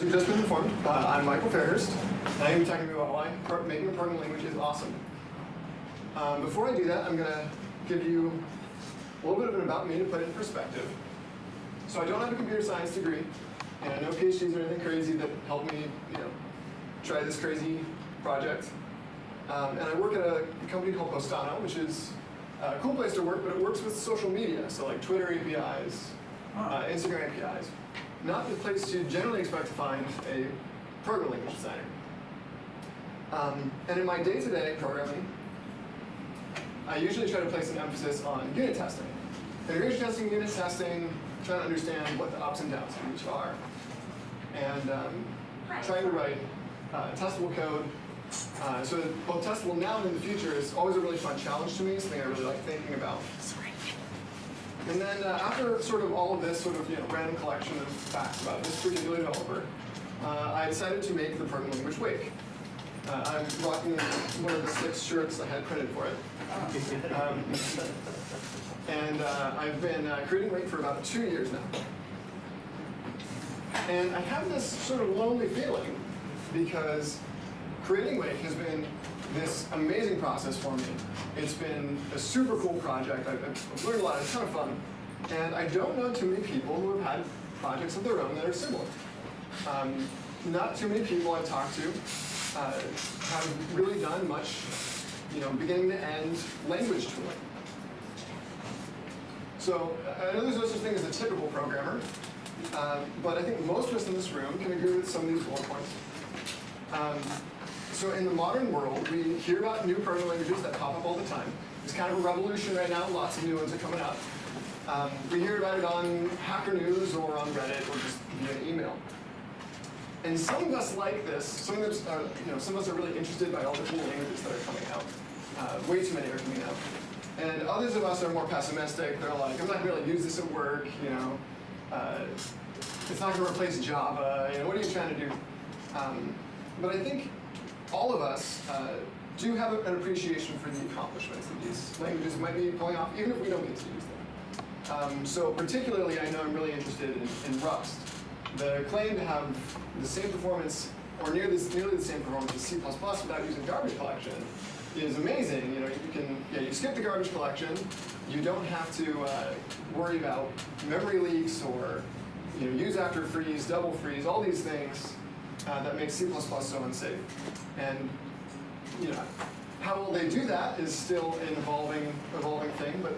As you've just been informed, uh, I'm Michael Fairhurst, and I'm going to be talking about why making a programming language is awesome. Um, before I do that, I'm going to give you a little bit of an about me to put it in perspective. So I don't have a computer science degree, and no PhDs or anything crazy that helped me, you know, try this crazy project. Um, and I work at a company called Postano, which is a cool place to work, but it works with social media, so like Twitter APIs, uh, Instagram APIs. Not the place you generally expect to find a programming language designer. Um, and in my day-to-day -day programming, I usually try to place an emphasis on unit testing. Integration testing, unit testing, trying to understand what the ups and downs of each are. And um, trying to write uh, testable code. Uh, so both testable now and in the future is always a really fun challenge to me, something I really like thinking about. And then uh, after sort of all of this sort of you know random collection of facts about this particular developer, uh, I decided to make the programming language Wake. Uh, I'm rocking one of the six shirts I had printed for it. Um, and uh, I've been uh, creating Wake for about two years now. And I have this sort of lonely feeling because creating Wake has been this amazing process for me. It's been a super cool project. I've, I've learned a lot. It's kind of fun. And I don't know too many people who have had projects of their own that are similar. Um, not too many people I've talked to uh, have really done much, you know, beginning to end language tooling. So I know there's no such thing as a typical programmer, uh, but I think most of us in this room can agree with some of these bullet points. Um, so in the modern world, we hear about new programming languages that pop up all the time. It's kind of a revolution right now. Lots of new ones are coming up. Um, we hear about it on Hacker News or on Reddit or just via email. And some of us like this. Some of us, are, you know, some of us are really interested by all the cool languages that are coming out. Uh, way too many are coming out. And others of us are more pessimistic. They're like, I'm not going to really use this at work. You know, uh, it's not going to replace Java. You know, what are you trying to do? Um, but I think all of us uh, do have an appreciation for the accomplishments that these languages might be pulling off, even if we don't get to use them. Um, so particularly, I know I'm really interested in, in, Rust. The claim to have the same performance, or nearly, nearly the same performance as C++ without using garbage collection is amazing. You know, you can, yeah, you skip the garbage collection. You don't have to uh, worry about memory leaks or you know, use after frees, double frees, all these things uh, that makes C++ so unsafe. And you know, how will they do that is still an evolving, evolving thing, but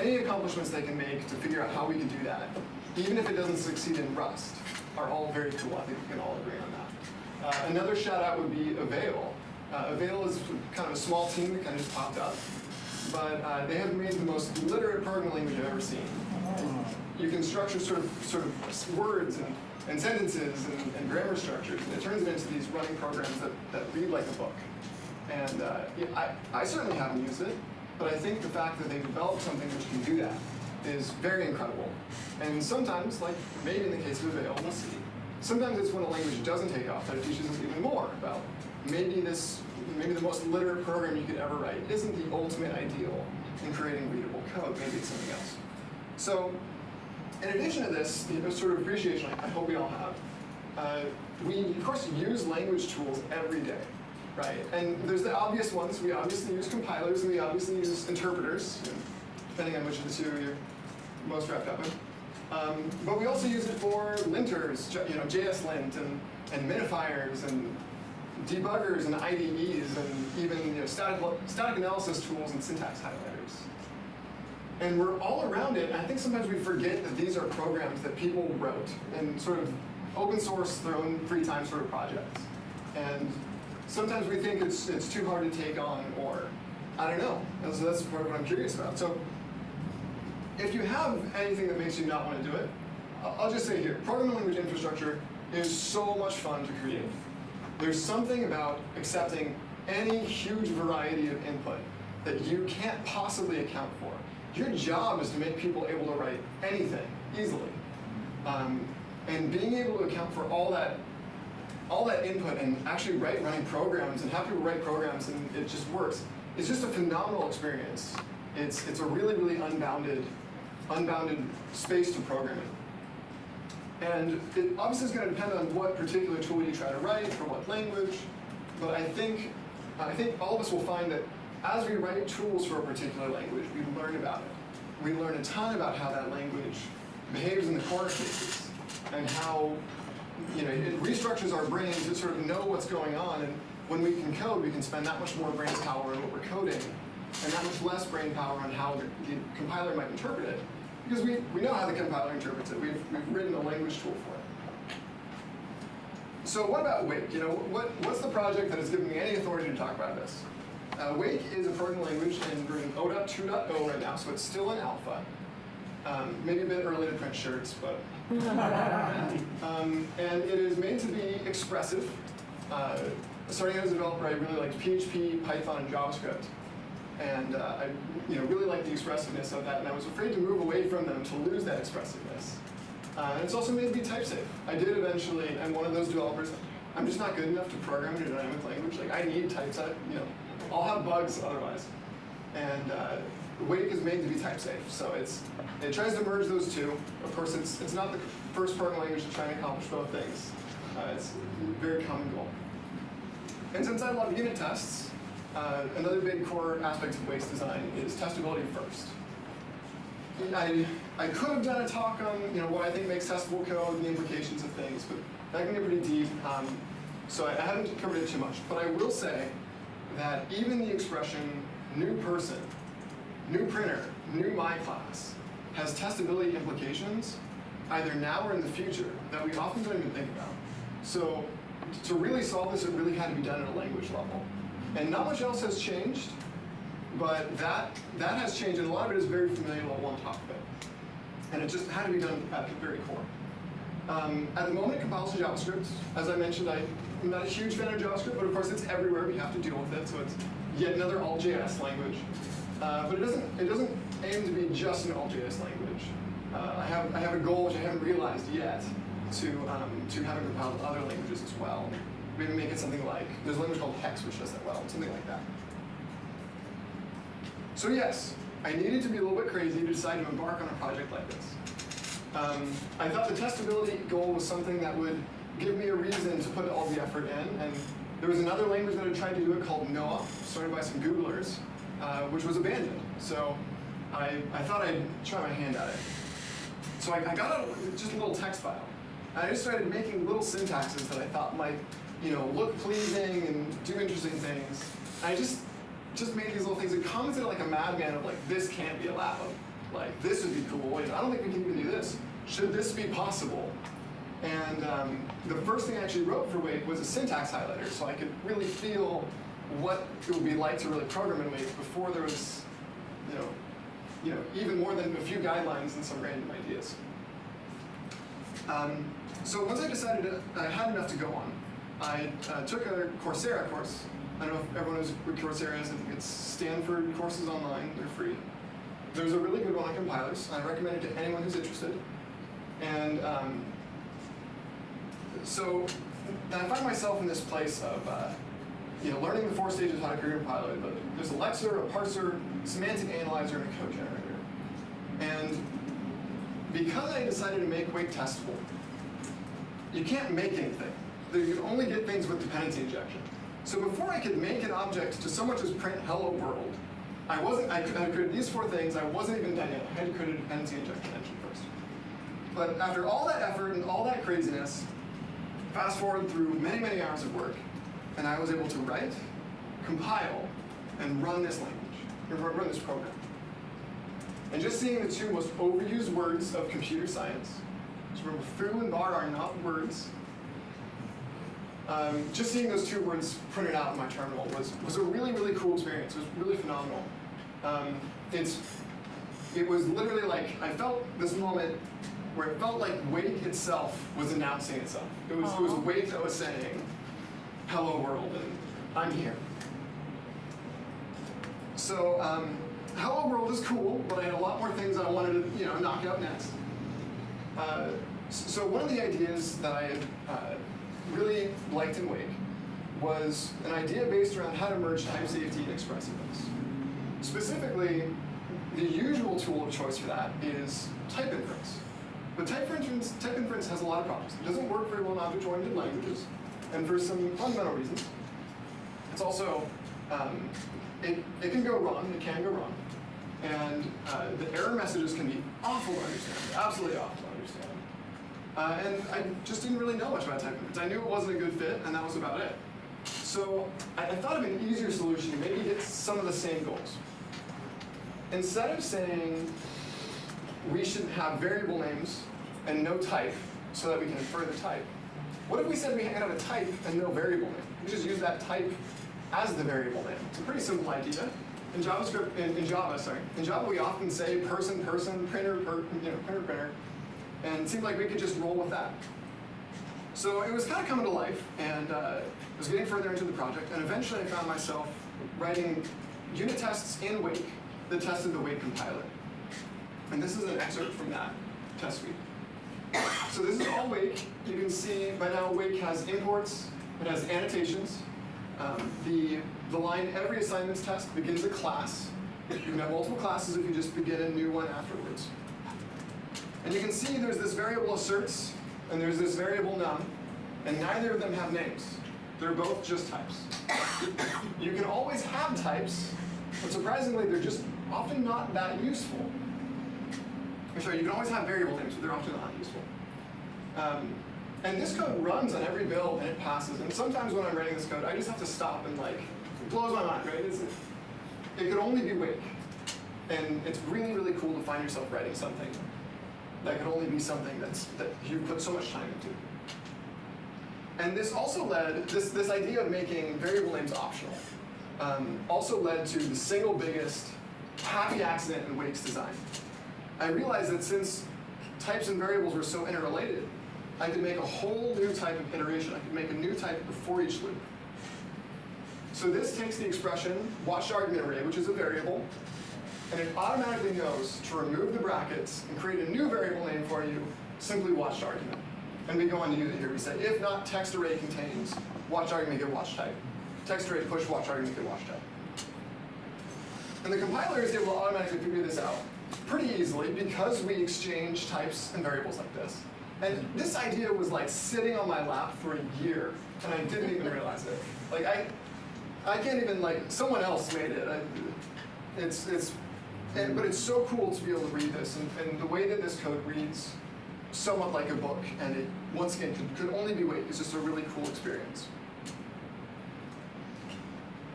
any accomplishments they can make to figure out how we can do that, even if it doesn't succeed in Rust, are all very cool. I think we can all agree on that. Uh, another shout out would be Avail. Uh, Avail is kind of a small team that kind of just popped up, but uh, they have made the most literate programming language I've ever seen. You can structure sort of sort of words and and sentences and, and, grammar structures, and it turns it into these running programs that, that read like a book. And uh, yeah, I, I certainly haven't used it, but I think the fact that they've developed something which can do that is very incredible. And sometimes, like maybe in the case of Avail, we'll see, sometimes it's when a language doesn't take off that it teaches us even more about maybe this, maybe the most literate program you could ever write isn't the ultimate ideal in creating readable code, maybe it's something else. So in addition to this, know, sort of appreciation I hope we all have, uh, we of course use language tools every day, right? And there's the obvious ones. We obviously use compilers and we obviously use interpreters, you know, depending on which of the two you're most wrapped up in. Um, but we also use it for linters, you know, JSLint and, and minifiers and debuggers and IDEs and even you know, static, static analysis tools and syntax highlighters. And we're all around it, I think sometimes we forget that these are programs that people wrote and sort of open source their own free time sort of projects. And sometimes we think it's, it's too hard to take on, or I don't know. And so that's part of what I'm curious about. So if you have anything that makes you not want to do it, I'll just say here, programming language infrastructure is so much fun to create. There's something about accepting any huge variety of input that you can't possibly account for. Your job is to make people able to write anything easily. Um, and being able to account for all that all that input and actually write running programs and have people write programs and it just works. It's just a phenomenal experience. It's, it's a really, really unbounded, unbounded space to programming. And it obviously is going to depend on what particular tool you try to write for what language, but I think, I think all of us will find that as we write tools for a particular language, we learn about it. We learn a ton about how that language behaves in the corner cases and how you know, it restructures our brains to sort of know what's going on. And when we can code, we can spend that much more brain power on what we're coding and that much less brain power on how the, the compiler might interpret it. Because we, we know how the compiler interprets it. We've, we've written a language tool for it. So what about Wake? You know, what, what's the project that has given me any authority to talk about this? Uh, Wake is a programming language in version 0.2.0 right now, so it's still in alpha. Um, maybe a bit early to print shirts, but. um, and it is made to be expressive. Uh, starting out as a developer, I really liked PHP, Python, and JavaScript. And uh, I you know, really liked the expressiveness of that, and I was afraid to move away from them to lose that expressiveness. Uh, and it's also made to be type safe. I did eventually, I'm one of those developers, I'm just not good enough to program in a dynamic language. Like I need typeset, you know, I'll have bugs otherwise. And uh, Wake is made to be type safe, so it's it tries to merge those two. Of course, it's it's not the first programming language to try and accomplish both things. Uh, it's a very common goal. And since I love unit tests, uh, another big core aspect of Wake's design is testability first. I, I could have done a talk on you know what I think makes testable code and the implications of things, but that can get pretty deep. Um, so I, I haven't covered it too much. But I will say that even the expression new person, new printer, new my class has testability implications either now or in the future that we often don't even think about. So to really solve this, it really had to be done at a language level. And not much else has changed, but that, that has changed, and a lot of it is very familiar level on top of it. And it just had to be done at the very core. Um, at the moment, it compiles to JavaScript. As I mentioned, I, am not a huge fan of JavaScript, but of course it's everywhere. We have to deal with it, so it's yet another all.js language. Uh, but it doesn't, it doesn't aim to be just an all.js language. Uh, I, have, I have a goal which I haven't realized yet to, um, to have it compiled to other languages as well. Maybe make it something like, there's a language called Haxe which does that well, something like that. So yes, I needed to be a little bit crazy to decide to embark on a project like this. Um, I thought the testability goal was something that would give me a reason to put all the effort in, and there was another language that had tried to do it called Noop, started by some Googlers, uh, which was abandoned. So I, I thought I'd try my hand at it. So I, I got a, just a little text file. And I just started making little syntaxes that I thought might you know, look pleasing and do interesting things. And I just just made these little things and commented like a madman of like, this can't be a allowed. Like, this would be cool. I don't think we can even do this. Should this be possible? And um, the first thing I actually wrote for Wake was a syntax highlighter, so I could really feel what it would be like to really program in Wake before there was, you know, you know, even more than a few guidelines and some random ideas. Um, so once I decided I had enough to go on, I uh, took a Coursera course. I don't know if everyone knows what Coursera is. It's Stanford courses online. They're free. There's a really good one on compilers. I recommend it to anyone who's interested. And um, so I find myself in this place of uh, you know, learning the four stages of how to create a compiler. But there's a lexer, a parser, semantic analyzer, and a code generator. And because I decided to make Wake testable, you can't make anything. You can only get things with dependency injection. So before I could make an object to so much as print hello world, I wasn't, I, I created these four things, I wasn't even done yet. I had to create a dependency injection engine first. But after all that effort and all that craziness, fast forward through many, many hours of work, and I was able to write, compile, and run this language, or run this program. And just seeing the two most overused words of computer science, so remember foo and bar are not words, um, just seeing those two words printed out in my terminal was, was a really, really cool experience. It was really phenomenal. Um, it's, it was literally like, I felt this moment where it felt like Wake itself was announcing itself. It was, it was Wake that was saying, hello world, and I'm here. So, um, hello world is cool, but I had a lot more things I wanted to, you know, knock out next. Uh, so one of the ideas that I uh, really liked in Wake was an idea based around how to merge type safety and expressiveness. Specifically, the usual tool of choice for that is type inference. But type inference, type inference has a lot of problems. It doesn't work very well in object-oriented languages, and for some fundamental reasons. It's also, um, it, it can go wrong, it can go wrong. And uh, the error messages can be awful to understand, absolutely awful to understand. Uh, and I just didn't really know much about type inference. I knew it wasn't a good fit, and that was about it. So I, I thought of an easier solution to maybe hit some of the same goals. Instead of saying we should have variable names and no type so that we can infer the type, what if we said we had a type and no variable name? We just use that type as the variable name. It's a pretty simple idea. In JavaScript, in, in Java, sorry, in Java we often say person, person, printer, per, you know, printer, printer, and it seemed like we could just roll with that. So it was kind of coming to life, and uh, I was getting further into the project, and eventually I found myself writing unit tests in Wake that tested the Wake compiler. And this is an excerpt from that test suite. So this is all Wake. You can see by now Wake has imports, it has annotations. Um, the, the line every assignments test begins a class. You can have multiple classes if you just begin a new one afterwards. And you can see there's this variable asserts, and there's this variable num, and neither of them have names. They're both just types. You can always have types, but surprisingly, they're just often not that useful. Or sorry, you can always have variable names, but they're often not useful. Um, and this code runs on every build and it passes. And sometimes when I'm writing this code, I just have to stop and like, it blows my mind, right? It's, it could only be Wake. And it's really, really cool to find yourself writing something that could only be something that's, that you put so much time into. And this also led, this, this idea of making variable names optional, um, also led to the single biggest happy accident in Wake's design. I realized that since types and variables were so interrelated, I could make a whole new type of iteration. I could make a new type before each loop. So this takes the expression watched argument array, which is a variable, and it automatically knows to remove the brackets and create a new variable name for you, simply watched argument. And we go on to use it here. We say if not text array contains watch argument get watch type. Text array push watch argument get watch type. And the compiler is able to automatically figure this out pretty easily because we exchange types and variables like this. And this idea was like sitting on my lap for a year, and I didn't even realize it. Like I, I can't even like someone else made it. I, it's it's, and, but it's so cool to be able to read this, and, and the way that this code reads, somewhat like a book, and it once again could, could only be Wake. It's just a really cool experience.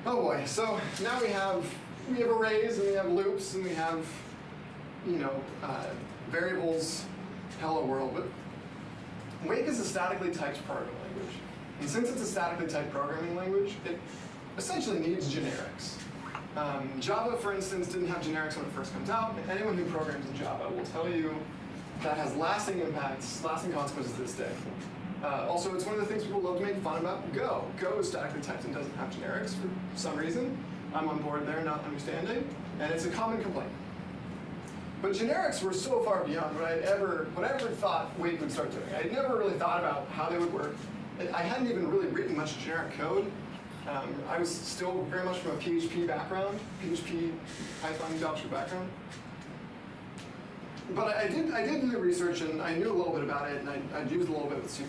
Oh boy! So now we have we have arrays and we have loops and we have you know uh, variables. Hello world, but Wake is a statically typed programming language. And since it's a statically typed programming language, it essentially needs generics. Um, Java, for instance, didn't have generics when it first comes out. Anyone who programs in Java will tell you that has lasting impacts, lasting consequences to this day. Uh, also, it's one of the things people love to make fun about Go. Go is statically typed and doesn't have generics for some reason. I'm on board there, not understanding. And it's a common complaint. But generics were so far beyond what I'd ever, what I ever thought Wake would start doing. I'd never really thought about how they would work. I hadn't even really written much generic code. Um, I was still very much from a PHP background, PHP, Python, JavaScript background. But I, did, I did do the research and I knew a little bit about it and I, I'd used a little bit with C++.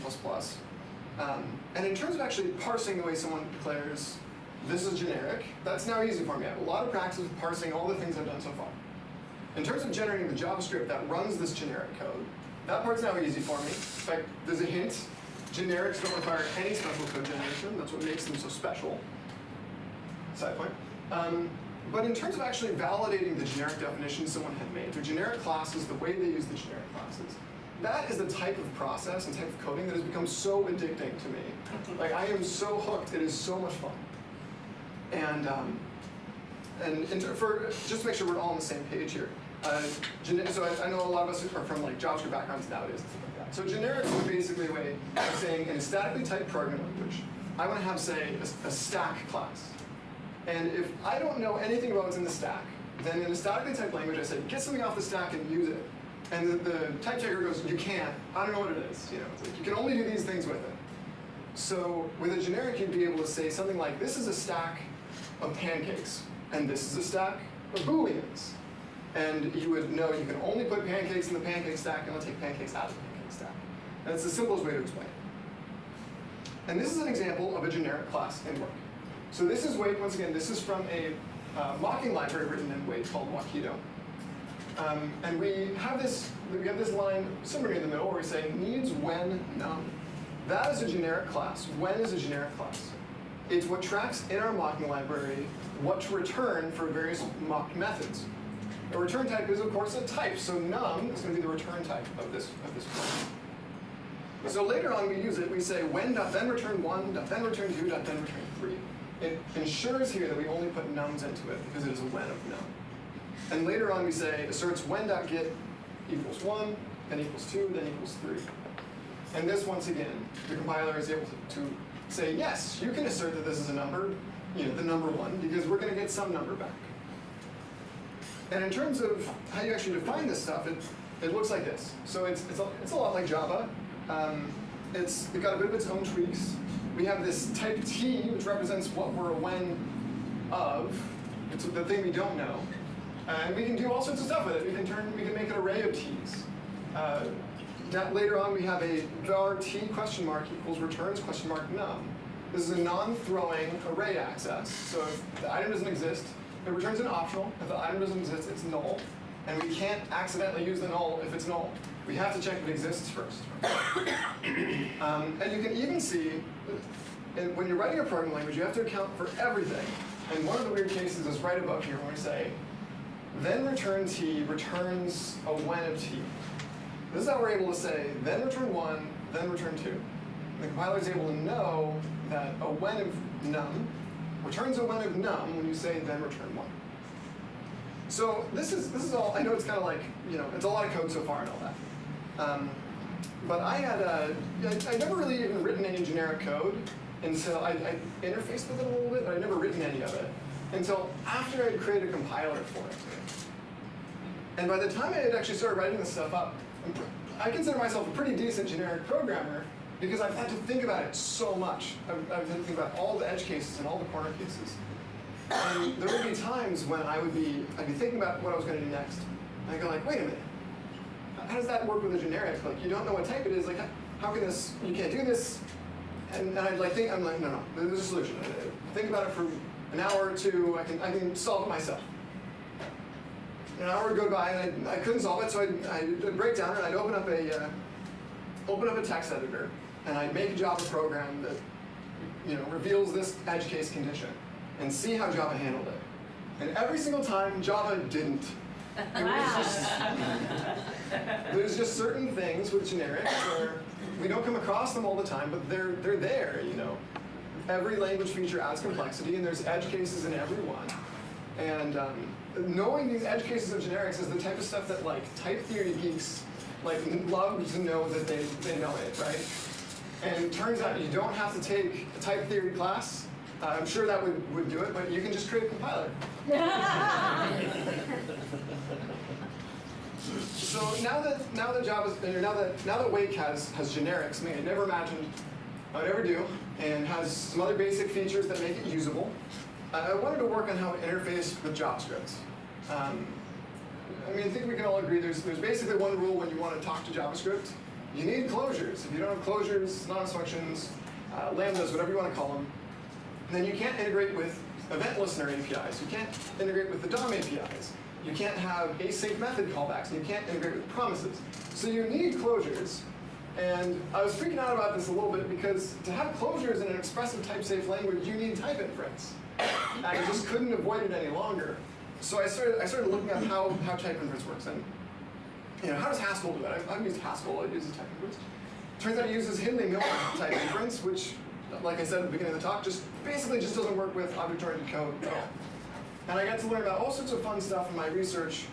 Um, and in terms of actually parsing the way someone declares, this is generic, that's now easy for me. I have a lot of practice with parsing all the things I've done so far. In terms of generating the JavaScript that runs this generic code, that part's now easy for me. In fact, there's a hint. Generics don't require any special code generation. That's what makes them so special. Side point. Um, but in terms of actually validating the generic definition someone had made, the generic classes, the way they use the generic classes, that is the type of process and type of coding that has become so addicting to me. Like, I am so hooked. It is so much fun. And, um, and, and for, just to make sure we're all on the same page here, uh, so I, I, know a lot of us are from like JavaScript backgrounds nowadays and stuff like that. So generics are basically a way of saying in a statically typed programming language, I want to have, say, a, a, stack class. And if I don't know anything about what's in the stack, then in a statically typed language, I say, get something off the stack and use it. And the, the type checker goes, you can't. I don't know what it is. You know, like, you can only do these things with it. So with a generic, you'd be able to say something like, this is a stack of pancakes, and this is a stack of booleans. And you would know you can only put pancakes in the pancake stack and take pancakes out of the pancake stack. And it's the simplest way to explain it. And this is an example of a generic class in work. So this is Wake, once again, this is from a uh, mocking library written in Wake called Wockito. Um, and we have this we have this line somewhere in the middle where we say needs when num. That is a generic class. When is a generic class. It's what tracks in our mocking library what to return for various mocked methods. A return type is, of course, a type. So num is going to be the return type of this of this class. So later on we use it, we say when dot then return one, dot then return two, dot then return three. It ensures here that we only put nums into it because it is a when of num. And later on we say asserts when dot get equals one, then equals two, then equals three. And this once again, the compiler is able to, to say, yes, you can assert that this is a number, you know, the number one, because we're gonna get some number back. And in terms of how you actually define this stuff, it, it looks like this. So it's, it's, a, it's a lot like Java. Um, it's it got a bit of its own tweaks. We have this type T, which represents what we're a when of. It's the thing we don't know. And we can do all sorts of stuff with it. We can turn, we can make an array of t's. Uh, later on we have a var t question mark equals returns question mark num. This is a non-throwing array access. So if the item doesn't exist, it returns an optional. If the item doesn't exist, it's null. And we can't accidentally use the null if it's null. We have to check if it exists first. um, and you can even see, when you're writing a programming language, you have to account for everything. And one of the weird cases is right above here when we say, then return t returns a when of t. This is how we're able to say, then return one, then return two. The compiler is able to know that a when of num returns a when of num when you say then return one. So this is this is all. I know it's kind of like you know it's a lot of code so far and all that. Um, but I had uh, I, I never really even written any generic code until I, I interfaced with it a little bit, but I'd never written any of it until after I'd created a compiler for it. And by the time I had actually started writing this stuff up, I consider myself a pretty decent generic programmer because I've had to think about it so much. I've, I've had to think about all the edge cases and all the corner cases. And there would be times when I would be, I'd be thinking about what I was going to do next. And I go like, wait a minute, how does that work with a generic? Like, you don't know what type it is. Like, how can this? You can't do this. And, and I'd like think, I'm like, no, no, there's a solution. Think about it for an hour or two. I can, I can solve it myself. An hour would go by and I, I couldn't solve it, so I'd, I'd break down and I'd open up a, uh, open up a text editor and I'd make a Java program that, you know, reveals this edge case condition and see how Java handled it. And every single time, Java didn't. Just, there's just certain things with generics where we don't come across them all the time, but they're they're there. You know, every language feature adds complexity, and there's edge cases in every one. And um, knowing these edge cases of generics is the type of stuff that like type theory geeks like love to know that they, they know it, right? And it turns out you don't have to take a type theory class. Uh, I'm sure that would, would do it, but you can just create a compiler. so now that now that Java's now that now that Wake has has generics, I mean, I never imagined I would ever do, and has some other basic features that make it usable. Uh, I wanted to work on how to interface with JavaScript. Um, I mean, I think we can all agree there's there's basically one rule when you want to talk to JavaScript. You need closures. If you don't have closures, non functions, uh, lambdas, whatever you want to call them, then you can't integrate with event listener APIs. You can't integrate with the DOM APIs. You can't have async method callbacks, you can't integrate with promises. So you need closures. And I was freaking out about this a little bit because to have closures in an expressive type-safe language, you need type inference. I just couldn't avoid it any longer. So I started, I started looking at how, how type inference works. And you know, how does Haskell do that? I've, used Haskell, it uses type inference. Turns out it uses Hindley-Milner type inference, which, like I said at the beginning of the talk, just basically just doesn't work with object-oriented code at all. And I got to learn about all sorts of fun stuff in my research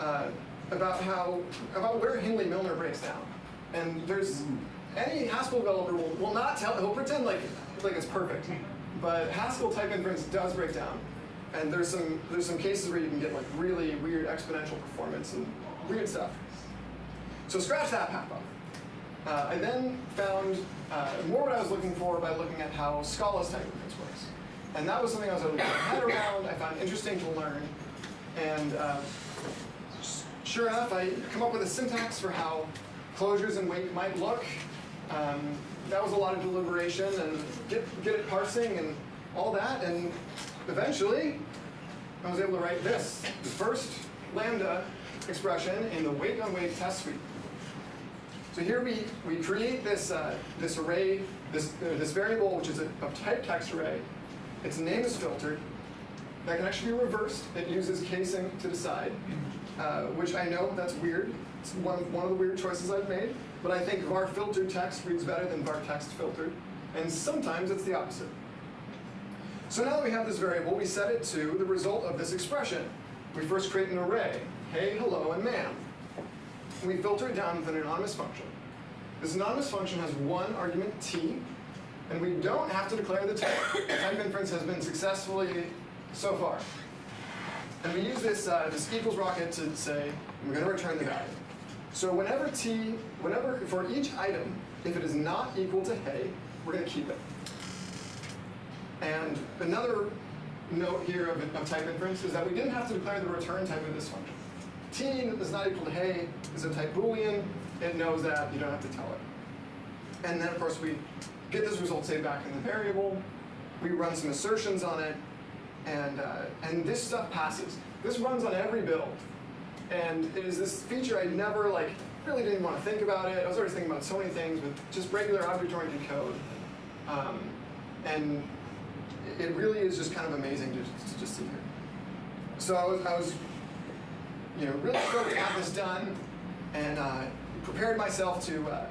uh, about how, about where Hindley-Milner breaks down. And there's, any Haskell developer will, will not tell, he'll pretend like, like it's perfect. But Haskell type inference does break down. And there's some, there's some cases where you can get like really weird exponential performance and weird stuff. So scratch that path off. Uh, I then found uh, more what I was looking for by looking at how Scala's type inference works. And that was something I was able to get my head around, I found interesting to learn. And uh, sure enough, I come up with a syntax for how closures and Wake might look. Um, that was a lot of deliberation and get, get it parsing and all that, and eventually I was able to write this, the first lambda expression in the Wake on Wake test suite. So here we, we create this, uh, this array, this, uh, this variable, which is a, a type text array. Its name is filtered. That can actually be reversed. It uses casing to decide, uh, which I know that's weird. It's one, one of the weird choices I've made. But I think var filtered text reads better than var text filtered. And sometimes it's the opposite. So now that we have this variable, we set it to the result of this expression. We first create an array, hey, hello, and ma'am. We filter it down with an anonymous function. This anonymous function has one argument t, and we don't have to declare the type. type inference has been successfully so far. And we use this, uh, this equals rocket to say, we're going to return the value. So whenever t, whenever, for each item, if it is not equal to hey, we're going to keep it. And another note here of, of type inference is that we didn't have to declare the return type of this function. T is not equal to hey is a type boolean. It knows that, you don't have to tell it. And then of course we get this result saved back in the variable. We run some assertions on it, and, uh, and this stuff passes. This runs on every build. And it is this feature I never like really didn't want to think about it. I was always thinking about so many things with just regular object-oriented code. Um, and it really is just kind of amazing to, to just see here. So I was, I was, you know, really stoked to have this done, and uh, prepared myself to uh,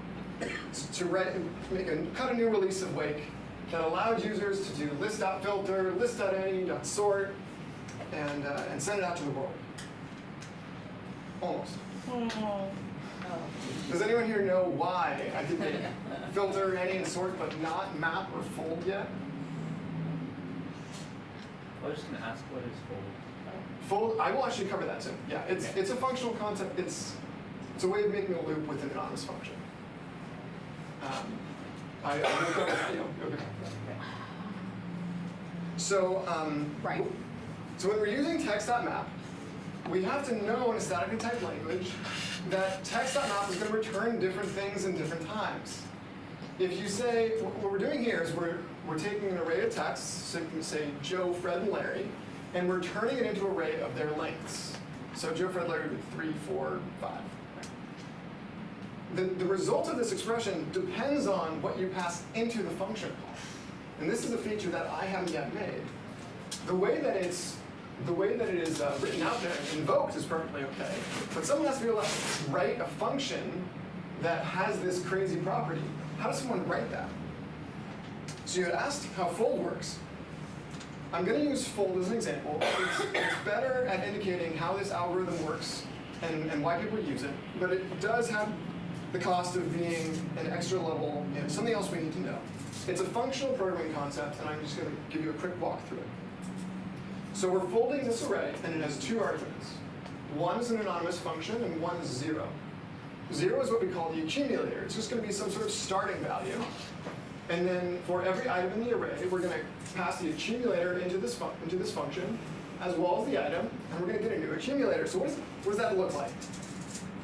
to write, make a cut a new release of Wake that allowed users to do list.filter, list.any.sort, and uh, and send it out to the world. Almost. Oh. Does anyone here know why I did make filter, any, and sort, but not map or fold yet? I was just gonna ask what is fold. Fold, I will actually cover that too. Yeah, it's, Okay. it's a functional concept. It's, it's a way of making a loop with an anonymous function. Um, I, I will cover, you know, you'll cover that. So, um, Right. so when we're using text.map, we have to know in a statically typed language that text.map is going to return different things in different times. If you say, what we're doing here is we're, we're taking an array of texts, so you can say Joe, Fred, and Larry, and we're turning it into an array of their lengths. So Joe, Fred, Larry be three, four, five. The, the result of this expression depends on what you pass into the function call. And this is a feature that I haven't yet made. The way that it's the way that it is uh, written out there and invoked is perfectly okay. But someone has to be able to write a function that has this crazy property. How does someone write that? So you had asked how fold works. I'm going to use fold as an example. It's, it's better at indicating how this algorithm works and, and why people use it, but it does have the cost of being an extra level, know, something else we need to know. It's a functional programming concept, and I'm just going to give you a quick walk through it. So we're folding this array, and it has two arguments. One is an anonymous function, and one is zero. Zero is what we call the accumulator. It's just going to be some sort of starting value. And then for every item in the array, we're going to pass the accumulator into this, into this function, as well as the item, and we're going to get a new accumulator. So what, is, what does that look like?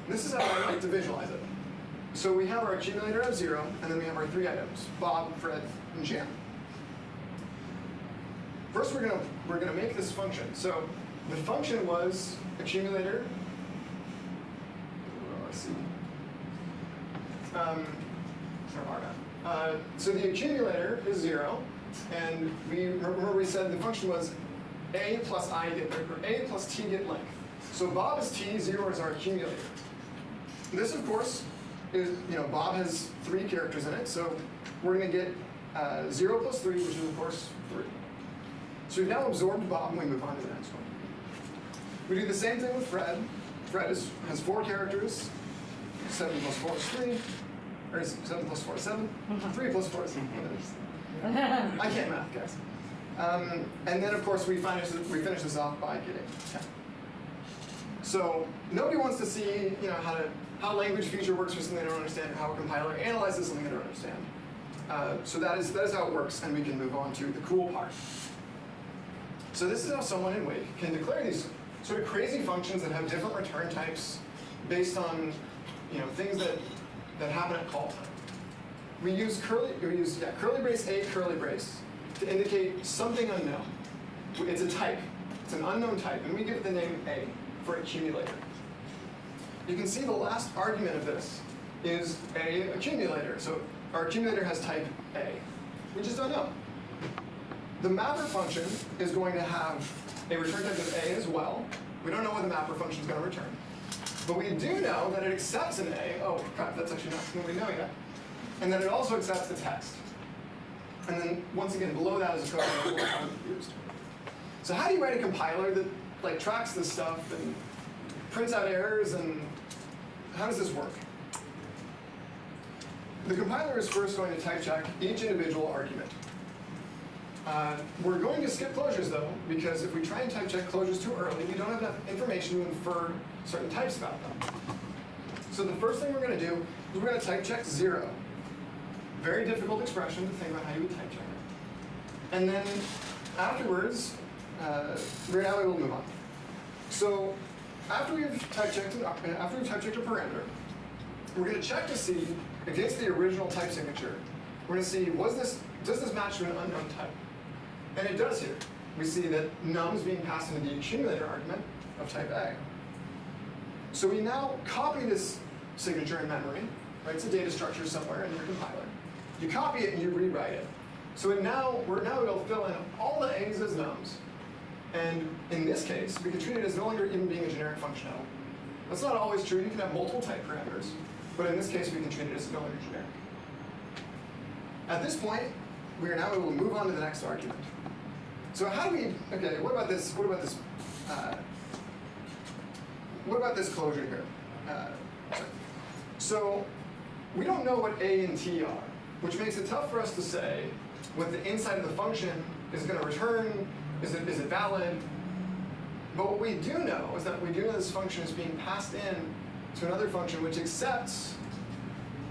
This is how I like to visualize it. So we have our accumulator of zero, and then we have our three items, Bob, Fred, and Jan. First, we're gonna we're gonna make this function. So the function was accumulator. oh, Let's see. Um, dot. Uh, so the accumulator is zero, and we remember we said the function was a plus i get or a plus t get length. So Bob is t, zero is our accumulator. This, of course, is you know Bob has three characters in it, so we're gonna get uh, zero plus three, which is of course three. So we've now absorbed Bob, and we move on to the next one. We do the same thing with Fred. Fred is, has four characters. Seven plus four is three. Or is seven plus four is seven. Three plus four is 7. I can't math, guys. Um, and then, of course, we finish, we finish this off by getting 10. So nobody wants to see, you know, how to how language feature works for something they don't understand, or how a compiler analyzes something they don't understand. Uh, so that is that is how it works, and we can move on to the cool part. So this is how someone in Wake can declare these sort of crazy functions that have different return types based on you know things that that happen at call time. We use curly we use yeah, curly brace A curly brace to indicate something unknown. It's a type. It's an unknown type, and we give it the name A for accumulator. You can see the last argument of this is A accumulator. So our accumulator has type A. We just don't know. The mapper function is going to have a return type of A as well. We don't know what the mapper function is going to return. But we do know that it accepts an A. Oh, crap, that's actually not something we know yet. And then it also accepts the text. And then, once again, below that is a code that will have used. So how do you write a compiler that like tracks this stuff and prints out errors and how does this work? The compiler is first going to type check each individual argument. Uh, we're going to skip closures though, because if we try and type check closures too early, we don't have enough information to infer certain types about them. So the first thing we're going to do is we're going to type check zero. Very difficult expression to think about how you would type check it. And then afterwards, uh, we're now able to move on. So after we've type checked an, after we've type checked a parameter, we're going to check to see against the original type signature. We're going to see was this does this match to an unknown type, and it does here. We see that num is being passed into the accumulator argument of type A. So we now copy this signature in memory. Right, it's a data structure somewhere in your compiler. You copy it and you rewrite it. So it now we're now to fill in all the A's as nums. And in this case, we can treat it as no longer even being a generic function. That's not always true. You can have multiple type parameters. But in this case, we can treat it as no longer generic. At this point, we are now able to move on to the next argument. So how do we, okay, what about this, what about this, uh, what about this closure here? Uh, so we don't know what A and T are, which makes it tough for us to say what the inside of the function is going to return, is it, is it valid? But what we do know is that we do know this function is being passed in to another function which accepts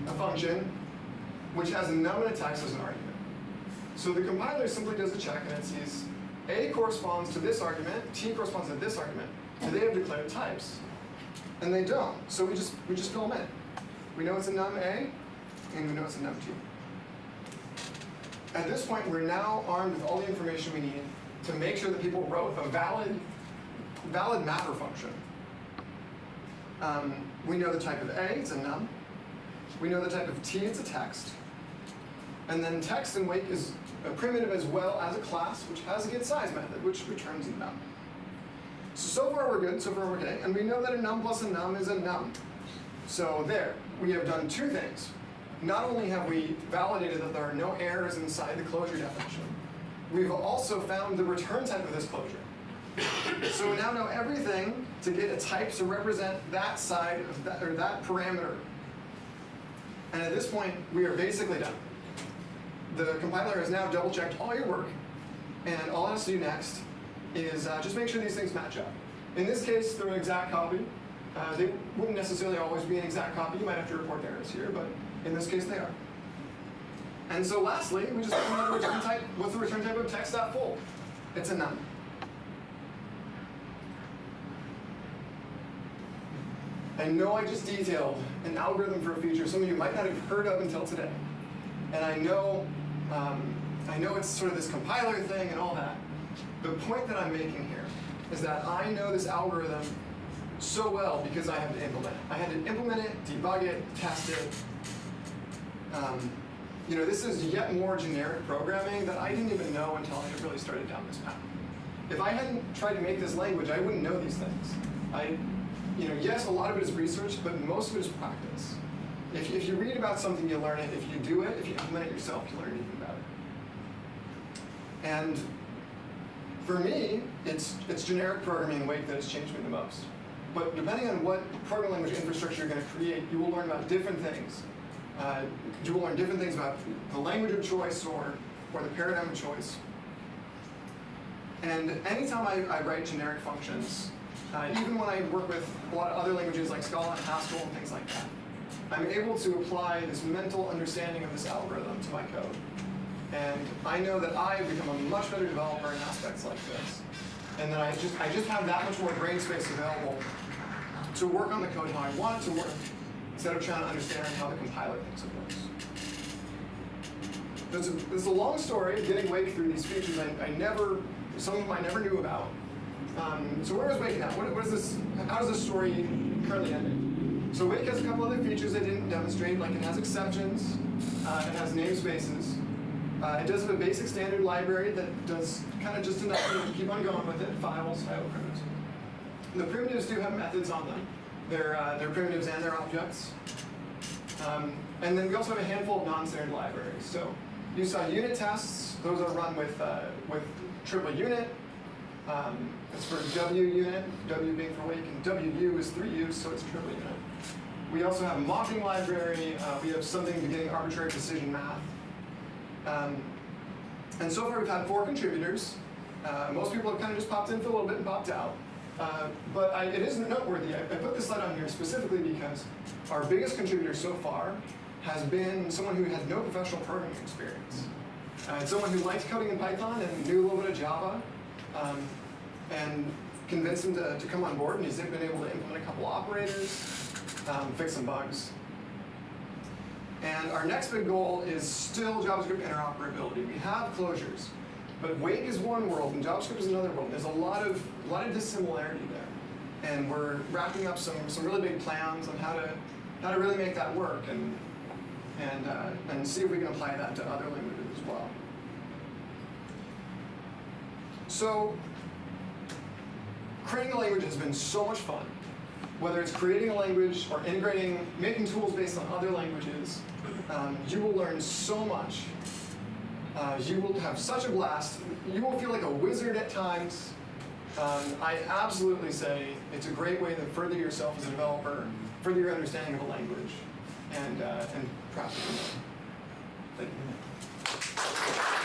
a function which has a num and a text as an argument. So the compiler simply does a check and it sees A corresponds to this argument, T corresponds to this argument. Do they have declared types? And they don't. So we just we just fill them in. We know it's a num A, and we know it's a num T. At this point, we're now armed with all the information we need to make sure that people wrote a valid, valid mapper function. Um, we know the type of A, it's a num. We know the type of T, it's a text. And then text and Wake is a primitive as well as a class, which has a get size method, which returns a num. So, so far we're good, so far we're okay. And we know that a num plus a num is a num. So there, we have done two things. Not only have we validated that there are no errors inside the closure definition, we've also found the return type of this closure. so we now know everything to get a type to represent that side of that, or that parameter. And at this point, we are basically done the compiler has now double checked all your work, and all it has to do next is uh, just make sure these things match up. In this case, they're an exact copy. Uh, they wouldn't necessarily always be an exact copy. You might have to report errors here, but in this case, they are. And so lastly, we just put the return type. What's the return type of text.fold? It's a num. I know I just detailed an algorithm for a feature some of you might not have heard of until today. And I know um, I know it's sort of this compiler thing and all that. The point that I'm making here is that I know this algorithm so well because I had to implement it. I had to implement it, debug it, test it. Um, you know, this is yet more generic programming that I didn't even know until I really started down this path. If I hadn't tried to make this language, I wouldn't know these things. I, you know, yes, a lot of it is research, but most of it is practice. If, if you read about something, you learn it. If you do it, if you implement it yourself, you learn even better. And for me, it's, it's generic programming in Wake that has changed me the most. But depending on what programming language infrastructure you're going to create, you will learn about different things. Uh, you will learn different things about the language of choice or, or the paradigm of choice. And anytime I, I write generic functions, uh, even when I work with a lot of other languages like Scala and Haskell and things like that, I'm able to apply this mental understanding of this algorithm to my code. And I know that I have become a much better developer in aspects like this. And that I just, I just have that much more brain space available to work on the code how I want it to work, instead of trying to understand how the compiler thinks it works. There's a, there's a long story getting Wake through these features I, I never, some of them I never knew about. Um, so where is Wake now? What, what is this, how does this story currently end? So Wake has a couple other features I didn't demonstrate, like it has exceptions, uh, it has namespaces. Uh, it does have a basic standard library that does kind of just enough to keep on going with it, files, IO primitives. The primitives do have methods on them. They're, uh, they're primitives and they're objects. Um, and then we also have a handful of non-standard libraries. So you saw unit tests. Those are run with, uh, with triple unit. Um, it's for W unit, W being for wake, and WU is three U's, so it's triple unit. We also have a mocking library. Uh, we have something beginning arbitrary precision math. Um, and so far we've had four contributors. Uh, most people have kind of just popped in for a little bit and popped out. Uh, but I, it is noteworthy. I, I put this slide on here specifically because our biggest contributor so far has been someone who had no professional programming experience. Uh, someone who liked coding in Python and knew a little bit of Java, um, and convinced him to, to come on board, and he's been able to implement a couple operators, um, fix some bugs. And our next big goal is still JavaScript interoperability. We have closures, but Wake is one world and JavaScript is another world. There's a lot of a lot of dissimilarity there, and we're wrapping up some some really big plans on how to how to really make that work and and uh, and see if we can apply that to other languages as well. So creating a language has been so much fun. Whether it's creating a language or integrating, making tools based on other languages, um, you will learn so much. Uh, you will have such a blast. You will feel like a wizard at times. Um, I absolutely say it's a great way to further yourself as a developer, further your understanding of a language, and, uh, and perhaps. Thank you.